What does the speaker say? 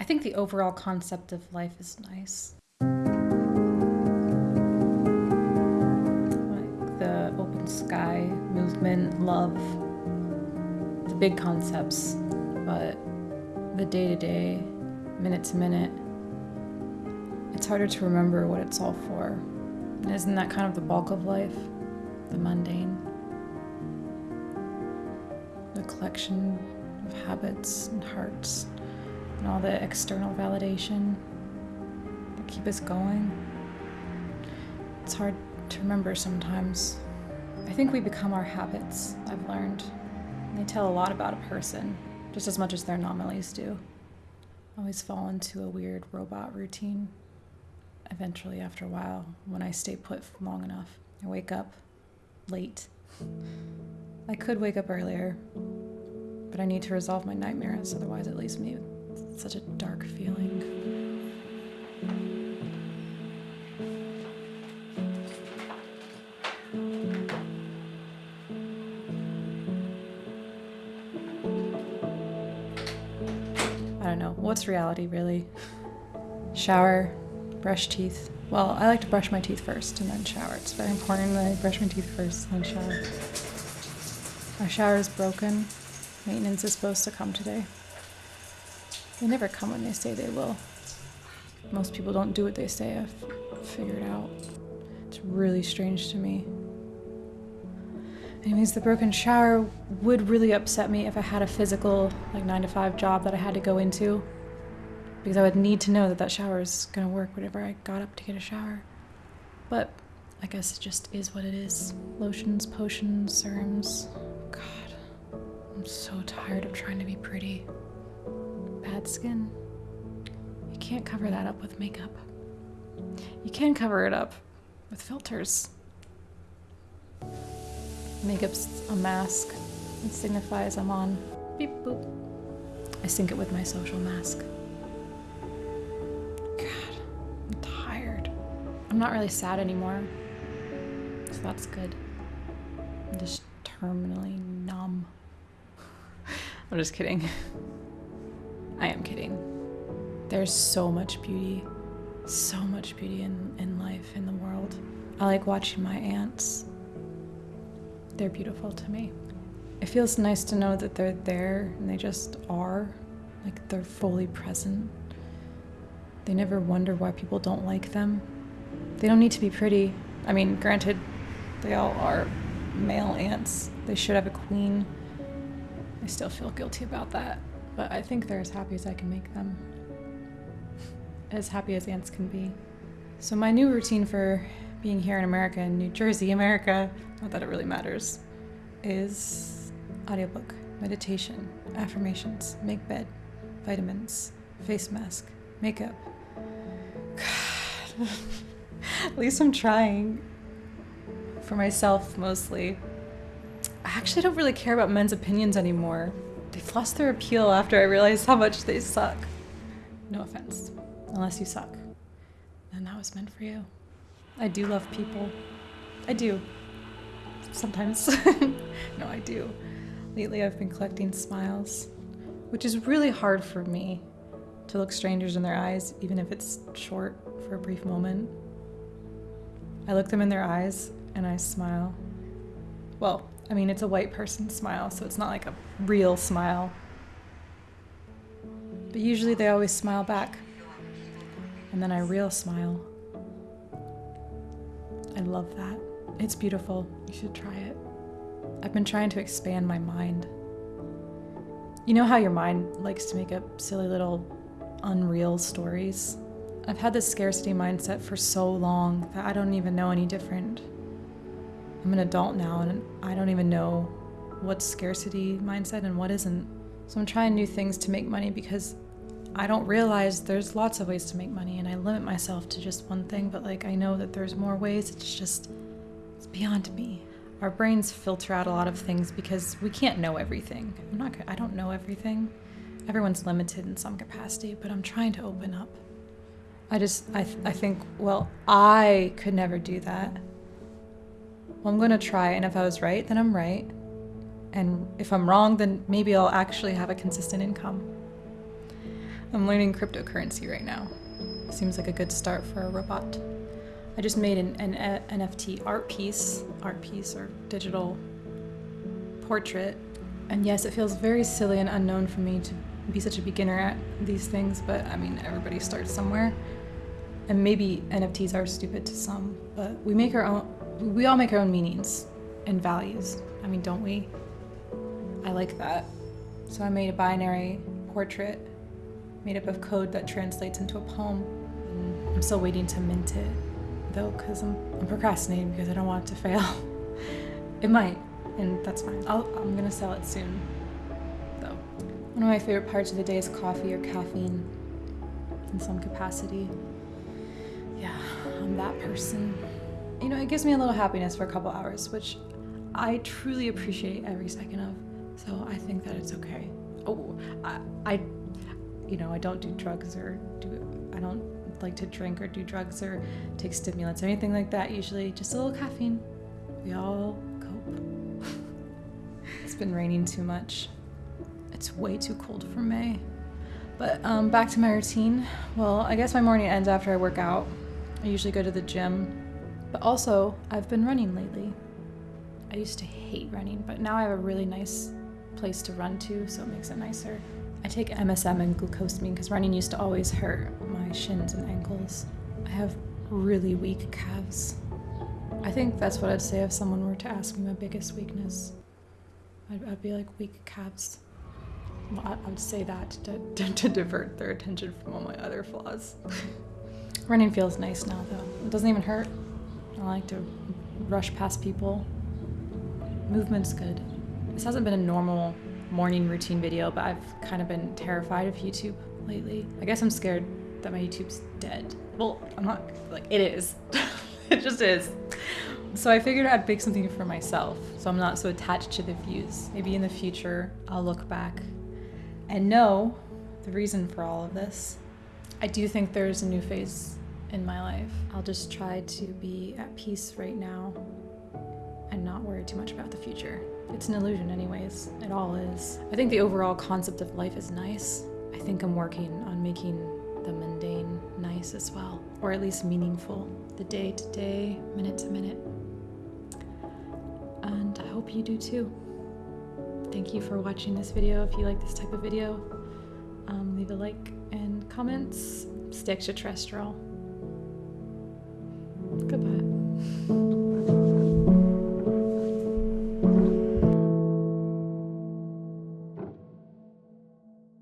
I think the overall concept of life is nice. Like the open sky, movement, love, the big concepts, but the day to day, minute to minute, it's harder to remember what it's all for. Isn't that kind of the bulk of life? The mundane? The collection of habits and hearts and all the external validation that keep us going. It's hard to remember sometimes. I think we become our habits, I've learned. They tell a lot about a person, just as much as their anomalies do. I always fall into a weird robot routine. Eventually, after a while, when I stay put long enough, I wake up late. I could wake up earlier, but I need to resolve my nightmares, otherwise, it leaves me with such a dark feeling. I don't know. What's reality, really? Shower, brush teeth. Well, I like to brush my teeth first and then shower. It's very important that I brush my teeth first and then shower. Our shower is broken. Maintenance is supposed to come today. They never come when they say they will. Most people don't do what they say, I've figured out. It's really strange to me. Anyways, the broken shower would really upset me if I had a physical, like 9 to 5 job that I had to go into. Because I would need to know that that shower is gonna work whenever I got up to get a shower. But I guess it just is what it is. Lotions, potions, serums. God, I'm so tired of trying to be pretty. Bad skin. You can't cover that up with makeup. You can cover it up with filters. Makeup's a mask. It signifies I'm on. Beep boop. I sync it with my social mask. God, I'm tired. I'm not really sad anymore. So that's good. I'm just terminally numb. I'm just kidding. I am kidding. There's so much beauty, so much beauty in, in life, in the world. I like watching my ants. They're beautiful to me. It feels nice to know that they're there and they just are. Like they're fully present. They never wonder why people don't like them. They don't need to be pretty. I mean, granted, they all are male ants. They should have a queen. I still feel guilty about that, but I think they're as happy as I can make them. As happy as ants can be. So, my new routine for being here in America, in New Jersey, America, not that it really matters, is audiobook, meditation, affirmations, make bed, vitamins, face mask, makeup. God. At least I'm trying. For myself, mostly. I actually don't really care about men's opinions anymore. They've lost their appeal after I realized how much they suck. No offense. Unless you suck. Then that was meant for you. I do love people. I do. Sometimes. no, I do. Lately, I've been collecting smiles, which is really hard for me to look strangers in their eyes, even if it's short for a brief moment. I look them in their eyes and I smile. Well, I mean, it's a white person smile, so it's not like a real smile. But usually they always smile back. And then I real smile. I love that. It's beautiful. You should try it. I've been trying to expand my mind. You know how your mind likes to make up silly little unreal stories? I've had this scarcity mindset for so long that I don't even know any different. I'm an adult now and I don't even know what's scarcity mindset and what isn't. So I'm trying new things to make money because I don't realize there's lots of ways to make money and I limit myself to just one thing, but like I know that there's more ways. It's just it's beyond me. Our brains filter out a lot of things because we can't know everything. I'm not I don't know everything. Everyone's limited in some capacity, but I'm trying to open up. I just I th- I think well, I could never do that. Well, I'm going to try and if I was right, then I'm right. And if I'm wrong, then maybe I'll actually have a consistent income. I'm learning cryptocurrency right now. Seems like a good start for a robot. I just made an, an uh, a- NFT art piece, art piece or digital portrait. And yes, it feels very silly and unknown for me to be such a beginner at these things, but I mean, everybody starts somewhere. And maybe NFTs are stupid to some, but we make our own, we all make our own meanings and values. I mean, don't we? I like that. So I made a binary portrait made up of code that translates into a poem. I'm still waiting to mint it, though, because I'm, I'm procrastinating because I don't want it to fail. it might, and that's fine. I'll, I'm gonna sell it soon, though. One of my favorite parts of the day is coffee or caffeine in some capacity. Yeah, I'm that person. You know, it gives me a little happiness for a couple hours, which I truly appreciate every second of. So I think that it's okay. Oh, I, I you know, I don't do drugs or do, I don't like to drink or do drugs or take stimulants or anything like that. Usually just a little caffeine. We all cope. it's been raining too much. It's way too cold for May. But um, back to my routine. Well, I guess my morning ends after I work out. I usually go to the gym. But also, I've been running lately. I used to hate running, but now I have a really nice place to run to, so it makes it nicer. I take MSM and glucosamine because running used to always hurt my shins and ankles. I have really weak calves. I think that's what I'd say if someone were to ask me my biggest weakness. I'd, I'd be like weak calves. Well, I, I would say that to, to, to divert their attention from all my other flaws. Running feels nice now, though. It doesn't even hurt. I like to rush past people. Movement's good. This hasn't been a normal morning routine video, but I've kind of been terrified of YouTube lately. I guess I'm scared that my YouTube's dead. Well, I'm not, like, it is. it just is. So I figured I'd make something for myself so I'm not so attached to the views. Maybe in the future I'll look back and know the reason for all of this. I do think there's a new phase in my life. I'll just try to be at peace right now and not worry too much about the future. It's an illusion, anyways. It all is. I think the overall concept of life is nice. I think I'm working on making the mundane nice as well, or at least meaningful, the day to day, minute to minute. And I hope you do too. Thank you for watching this video. If you like this type of video, um, leave a like and comments. Stay extraterrestrial. Goodbye.